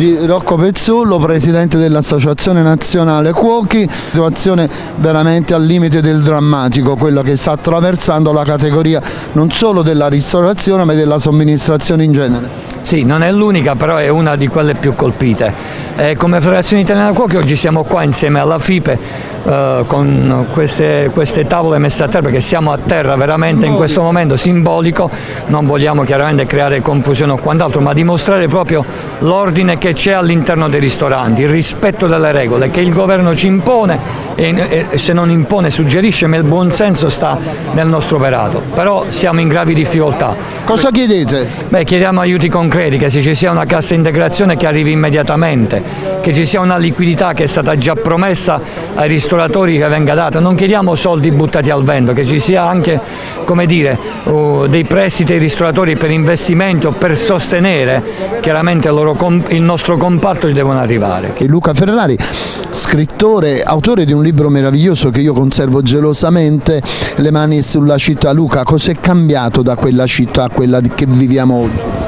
di Rocco Pezzullo, presidente dell'Associazione Nazionale Cuochi, situazione veramente al limite del drammatico, quella che sta attraversando la categoria non solo della ristorazione ma della somministrazione in genere. Sì, non è l'unica, però è una di quelle più colpite. Eh, come Federazione Italiana Cuochi oggi siamo qua insieme alla FIPE eh, con queste, queste, tavole messe a terra perché siamo a terra veramente in questo momento simbolico, non vogliamo chiaramente creare confusione o quant'altro, ma dimostrare proprio l'ordine che c'è all'interno dei ristoranti, il rispetto delle regole che il governo ci impone e, e se non impone suggerisce, ma il buonsenso sta nel nostro operato. Però siamo in gravi difficoltà. Cosa chiedete? Beh, chiediamo aiuti concreti, che se ci sia una cassa integrazione che arrivi immediatamente, che ci sia una liquidità che è stata già promessa ai ristoratori che venga data, non chiediamo soldi buttati al vento, che ci sia anche dire, uh, dei prestiti ai ristoratori per investimenti o per sostenere chiaramente il, il nostro comparto ci devono arrivare. Luca Ferrari, scrittore, autore di un libro meraviglioso che io conservo gelosamente, Le mani sulla città. Luca, cos'è cambiato da quella città a quella che viviamo oggi?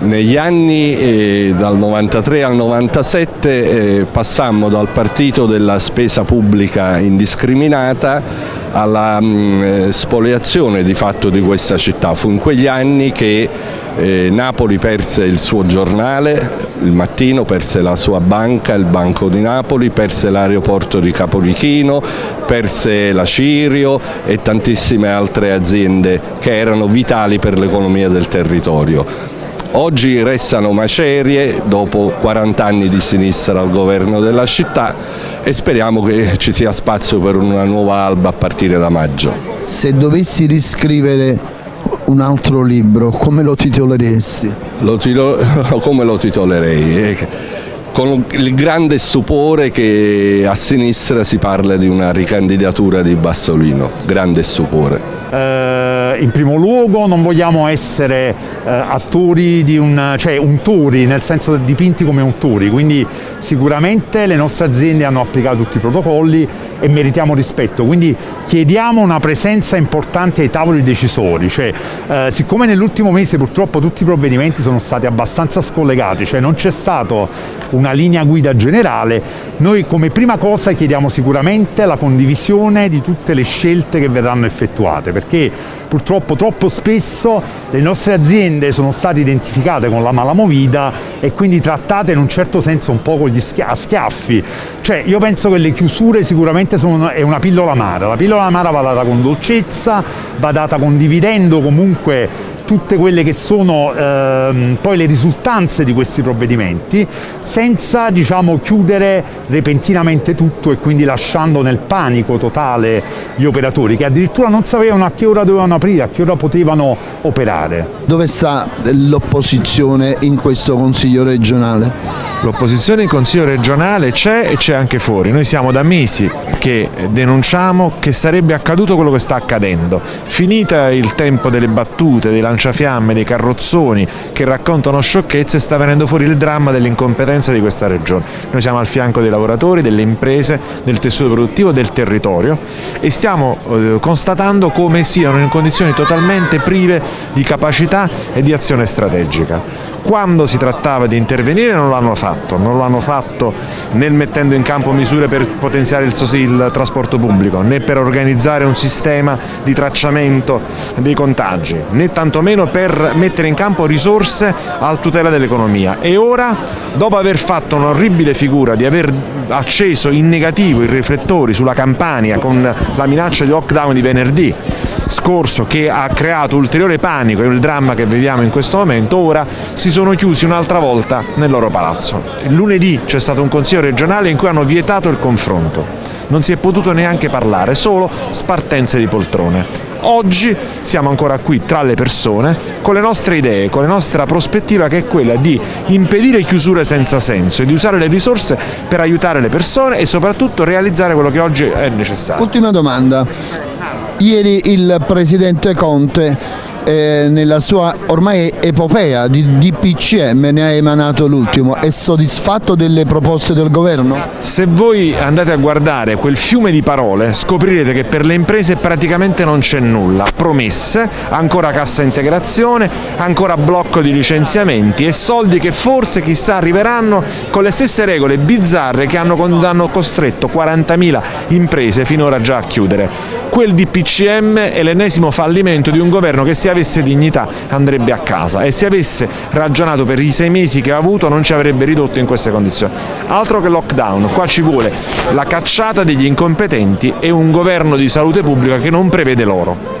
Negli anni eh, dal 93 al 97 eh, passammo dal partito della spesa pubblica indiscriminata alla mh, mm, eh, spoliazione di fatto di questa città. Fu in quegli anni che eh, Napoli perse il suo giornale, il mattino perse la sua banca, il Banco di Napoli, perse l'aeroporto di Capolichino, perse la Cirio e tantissime altre aziende che erano vitali per l'economia del territorio. Oggi restano macerie dopo 40 anni di sinistra al governo della città e speriamo che ci sia spazio per una nuova alba a partire da maggio. Se dovessi riscrivere un altro libro, come lo titoleresti? Lo titolo, come lo titolerei? Con il grande stupore che a sinistra si parla di una ricandidatura di Bassolino, grande stupore eh, in primo luogo non vogliamo essere eh, attori di un, cioè un tori, nel senso dipinti come un tori, quindi sicuramente le nostre aziende hanno applicato tutti i protocolli e meritiamo rispetto, quindi chiediamo una presenza importante ai tavoli decisori, cioè, eh, siccome nell'ultimo mese purtroppo tutti i provvedimenti sono stati abbastanza scollegati, cioè non c'è stata una linea guida generale, noi come prima cosa chiediamo sicuramente la condivisione di tutte le scelte che verranno effettuate, perché purtroppo troppo spesso le nostre aziende sono state identificate con la malamovida e quindi trattate in un certo senso un po' con gli schia schiaffi. Cioè io penso che le chiusure sicuramente sono è una pillola amara, la pillola amara va data con dolcezza, va data condividendo comunque tutte quelle che sono ehm, poi le risultanze di questi provvedimenti senza diciamo, chiudere repentinamente tutto e quindi lasciando nel panico totale gli operatori che addirittura non sapevano a che ora dovevano aprire, a che ora potevano operare. Dove sta l'opposizione in questo Consiglio regionale? L'opposizione in Consiglio regionale c'è e c'è anche fuori. Noi siamo da mesi che denunciamo che sarebbe accaduto quello che sta accadendo. Finita il tempo delle battute, dei lanciafiamme, dei carrozzoni che raccontano sciocchezze, sta venendo fuori il dramma dell'incompetenza di questa regione. Noi siamo al fianco dei lavoratori, delle imprese, del tessuto produttivo, del territorio e stiamo eh, constatando come siano in condizioni totalmente prive di capacità e di azione strategica quando si trattava di intervenire non l'hanno fatto, non l'hanno fatto né mettendo in campo misure per potenziare il, il, trasporto pubblico, né per organizzare un sistema di tracciamento dei contagi, né tantomeno per mettere in campo risorse al tutela dell'economia. E ora, dopo aver fatto un'orribile figura di aver acceso in negativo i riflettori sulla Campania con la minaccia di lockdown di venerdì, scorso che ha creato ulteriore panico e il dramma che viviamo in questo momento, ora si sono chiusi un'altra volta nel loro palazzo. Il lunedì c'è stato un consiglio regionale in cui hanno vietato il confronto. Non si è potuto neanche parlare, solo spartenze di poltrone. Oggi siamo ancora qui tra le persone con le nostre idee, con la nostra prospettiva che è quella di impedire chiusure senza senso e di usare le risorse per aiutare le persone e soprattutto realizzare quello che oggi è necessario. Ultima domanda, Ieri il Presidente Conte eh, nella sua ormai epopea di DPCM ne ha emanato l'ultimo, è soddisfatto delle proposte del governo? Se voi andate a guardare quel fiume di parole scoprirete che per le imprese praticamente non c'è nulla, promesse, ancora cassa integrazione, ancora blocco di licenziamenti e soldi che forse chissà arriveranno con le stesse regole bizzarre che hanno, hanno costretto 40.000 imprese finora già a chiudere. Quel DPCM è l'ennesimo fallimento di un governo che se avesse dignità andrebbe a casa e se avesse ragionato per i sei mesi che ha avuto non ci avrebbe ridotto in queste condizioni. Altro che lockdown, qua ci vuole la cacciata degli incompetenti e un governo di salute pubblica che non prevede loro.